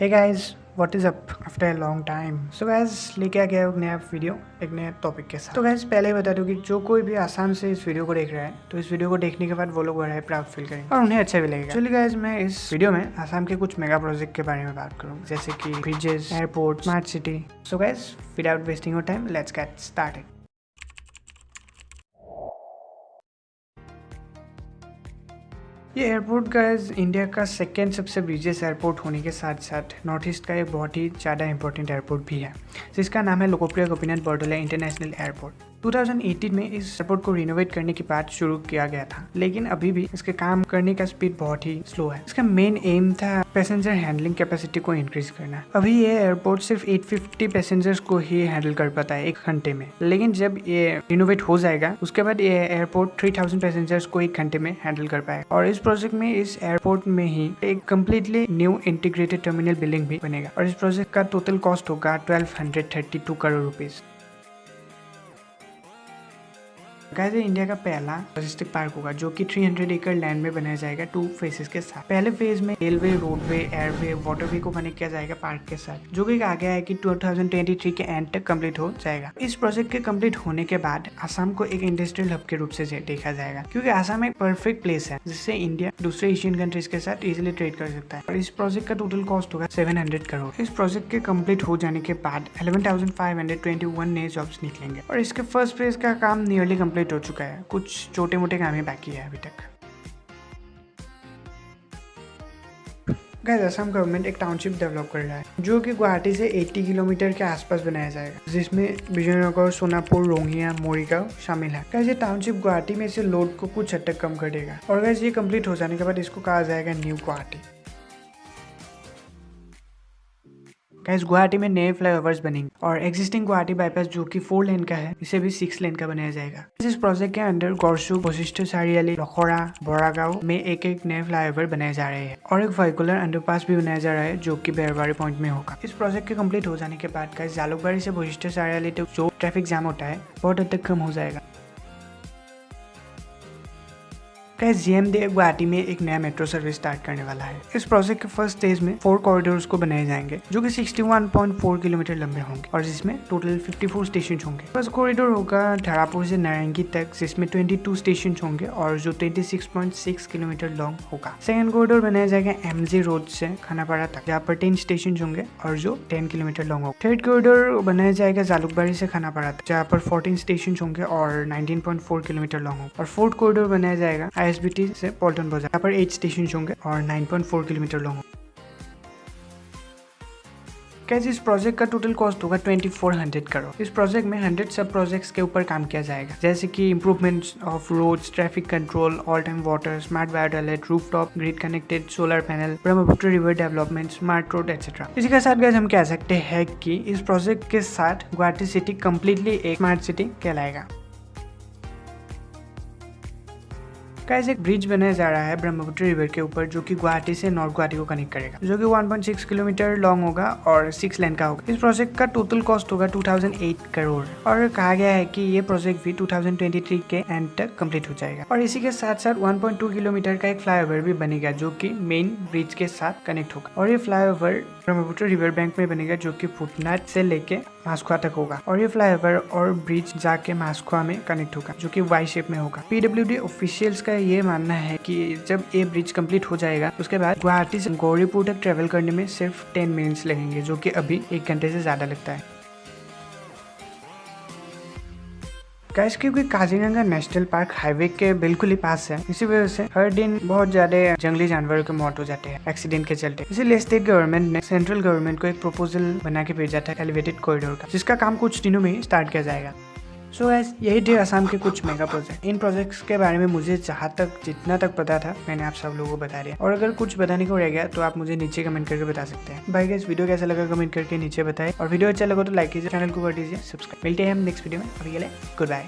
Hey guys what is up after a long time so guys लेके आ गया एक नया वीडियो एक नया टॉपिक के साथ। तो गाइस पहले ही बता दूँ कि जो कोई भी आसाम से इस वीडियो को देख रहा है तो इस वीडियो को देखने के बाद वो लोग बड़ा प्राउड फील करेंगे। और उन्हें अच्छा भी लगेगा। चलिए गाइस मैं इस वीडियो में आसाम के कुछ मेगा प्रोजेक्ट के बारे में बात करूँ जैसे कि bridges airport smart city so guys without wasting your time let's get started ये एयरपोर्ट का इंडिया का सेकेंड सबसे बिजिएस्ट एयरपोर्ट होने के साथ साथ नॉर्थ ईस्ट का एक बहुत ही ज़्यादा इंपॉर्टेंट एयरपोर्ट भी है। जिसका नाम है लोकप्रिय गोपीनाथ बर्डोला इंटरनेशनल एयरपोर्ट 2018 में इस एयरपोर्ट को रिनोवेट करने की बात शुरू किया गया था, लेकिन अभी भी इसके काम करने का स्पीड बहुत ही स्लो है। इसका मेन एम था पैसेंजर हैंडलिंग कैपेसिटी को इंक्रीज करना। अभी ये एयरपोर्ट सिर्फ़ 850 पैसेंजर्स को ही हैंडल कर पाता है एक घंटे में। लेकिन जब ये रिनोवेट हो जाएगा, उसके बाद ये एयरपोर्ट 3000 पैसेंजर्स को एक घंटे में हैंडल कर पाएगा। और इस प्रोजेक्ट में इस एयरपोर्ट में ही एक completely new integrated terminal building भी बनेगा। और इस प्रोजेक्ट का टोटल कॉस्ट होगा twelve crore rupees guys India का पहला लॉजिस्टिक पार्क होगा, जो कि 300 एकड़ लैंड में बनाया जाएगा टू फेसेस के साथ। पहले फ़ेज़ में रेलवे रोडवे एयरवे वाटरवे को कनेक्ट किया जाएगा पार्क के साथ, जो कि आगे है कि 2023 के एंड तक कंप्लीट हो जाएगा। इस प्रोजेक्ट के कंप्लीट होने के बाद आसाम को एक इंडस्ट्रियल हब के रूप से देखा जाएगा, क्योंकि आसाम एक परफेक्ट प्लेस है, जिससे इंडिया दूसरे एशियन कंट्रीज़ के साथ इजिली ट्रेड कर सकता है। और इस प्रोजेक्ट का टोटल कॉस्ट होगा सेवन करोड़ इस प्रोजेक्ट के कंप्लीट हो जाने के बाद इलेवन नए जॉब्स निकलेंगे। और इसके फ़र्स्ट फ़ेज़ का काम नियरली कंप्लीट कंप्लीट हो चुका है। कुछ छोटे मोटे काम ही बाकी है अभी तक। गैस असम गवर्नमेंट एक टाउनशिप डेवलप कर रहा है, जो कि गुवाहाटी से 80 किलोमीटर के आसपास बनाया जाएगा, जिसमें विजयनगर सोनापुर रोहिया मोरीगांव शामिल है। गैस ये टाउनशिप गुवाहाटी में से लोड को कुछ हद तक कम कर देगा। और गैस ये कंप्लीट हो जाने के बाद इसको कहा जाएगा न्यू गुवाहाटी गैस गुवाहाटी में नए फ्लाईओवर्स बनेंगे। और एग्जिस्टिंग गुवाहाटी बाईपास जो कि फोर लेन का है, इसे भी सिक्स लेन का बनाया जाएगा। इस प्रोजेक्ट के अंदर गौरसू वशिष्ठ सारियाली लखोरा बोरागांव में एक एक नए फ्लाईओवर बनाए जा रहे हैं। और एक वाइकुलर अंडरपास भी बनाया जा रहा है, जो की बेरवारी पॉइंट में होगा। इस प्रोजेक्ट के कंप्लीट हो जाने के बाद गैस जालुकबाड़ी से वशिष्ठ सारियाली तक जो ट्रैफ़िक जाम होता है, बहुत हद तक कम हो जाएगा। क्या जीएमडी गुवाहाटी में एक नया मेट्रो सर्विस स्टार्ट करने वाला है। इस प्रोजेक्ट के फ़र्स्ट स्टेज में फोर कॉरिडोर्स को बनाए जाएँगे, जो कि 61.4 किलोमीटर लंबे होंगे और जिसमें टोटल 54 स्टेशन होंगे। फ़र्स्ट कॉरिडोर होगा धरापुर से नारंगी तक, जिसमें 22 स्टेशन होंगे और जो 26.6 किलोमीटर लॉन्ग होगा। सेकेंड कॉरिडोर बनाया जाएगा एम रोड से खानापाड़ा तक, जहाँ पर टेन स्टेशन होंगे और जो टेन किलोमीटर लॉन्ग होगा। थर्ड कॉरिडोर बनाया जाएगा जालुकबाड़ी से खानापाड़ा तक, जहाँ पर फोर्टीन स्टेशन होंगे और नाइनटीन किलोमीटर लॉन्ग होगा। और फोर्थ कॉरिडोर बनाया जाएगा आईएसबीटी से पॉल्टन बाज़ार। यहाँ पर एट स्टेशन होंगे और 9.4 किलोमीटर लॉन्ग कैसे इस प्रोजेक्ट का टोटल कॉस्ट होगा 2400 करोड़ इस प्रोजेक्ट में 100 सब प्रोजेक्ट्स के ऊपर काम किया जाएगा। जैसे कि improvement of roads traffic control all time water smart biotoilet roof top grid connected solar panel Brahmaputra river development smart road etcetera इसी के साथ गैस हम कह सकते हैं कि इस प्रोजेक्ट के साथ गुवाहाटी सिटी कम्प्लीटली एक स्मार्ट सिटी कहलाएगा। गाइस एक ब्रिज बनाया जा रहा है ब्रह्मपुत्र रिवर के ऊपर, जो कि गुवाहाटी से नॉर्थ गुवाहाटी को कनेक्ट करेगा, जो कि 1.6 किलोमीटर लॉन्ग होगा और सिक्स लेन का होगा। इस प्रोजेक्ट का टोटल कॉस्ट होगा 2008 करोड़ और कहा गया है कि ये प्रोजेक्ट भी 2023 के एंड तक कंप्लीट हो जाएगा। और इसी के साथ साथ 1.2 किलोमीटर का एक फ्लाईओवर भी बनेगा, जो की मेन ब्रिज के साथ कनेक्ट होगा। और ये फ्लाईओवर ब्रह्मपुत्र रिवर बैंक में बनेगा, जो की फुटनाथ से लेके मास्कुआ तक होगा। और ये फ्लाईओवर और ब्रिज जाके मास्कुआ में कनेक्ट होगा, जो की वाई शेप में होगा। पीडब्ल्यू ऑफिशियल्स का ये मानना है कि जब ये ब्रिज कंप्लीट हो जाएगा, उसके बाद गुवाहाटी से गौरीपुर तक ट्रेवल करने में सिर्फ़ टेन मिनट्स लगेंगे, जो कि अभी एक घंटे से ज़्यादा लगता है। कैश क्योंकि काजीरंगा नेशनल पार्क हाईवे के बिल्कुल ही पास है, इसी वजह से हर दिन बहुत ज़्यादा जंगली जानवरों के मौत हो जाते हैं एक्सीडेंट के चलते। इसीलिए स्टेट गवर्नमेंट ने सेंट्रल गवर्नमेंट को एक प्रपोजल बना के भेजा था एलिवेटेड कॉरिडोर का, जिसका काम कुछ दिनों में स्टार्ट किया जाएगा। सो so, गैस यही थे असम के कुछ मेगा प्रोजेक्ट इन प्रोजेक्ट्स के बारे में मुझे जहाँ तक जितना तक पता था मैंने आप सब लोगों को बता दिया। और अगर कुछ बताने को रह गया तो आप मुझे नीचे कमेंट करके बता सकते हैं। भाई गैस वीडियो कैसा लगा कमेंट करके नीचे बताएँ। और वीडियो अच्छा लगा तो लाइक कीजिए चैनल को कर दीजिए सब्सक्राइब मिलते हैं हम नेक्स्ट वीडियो में। अभी के लिए गुड बाय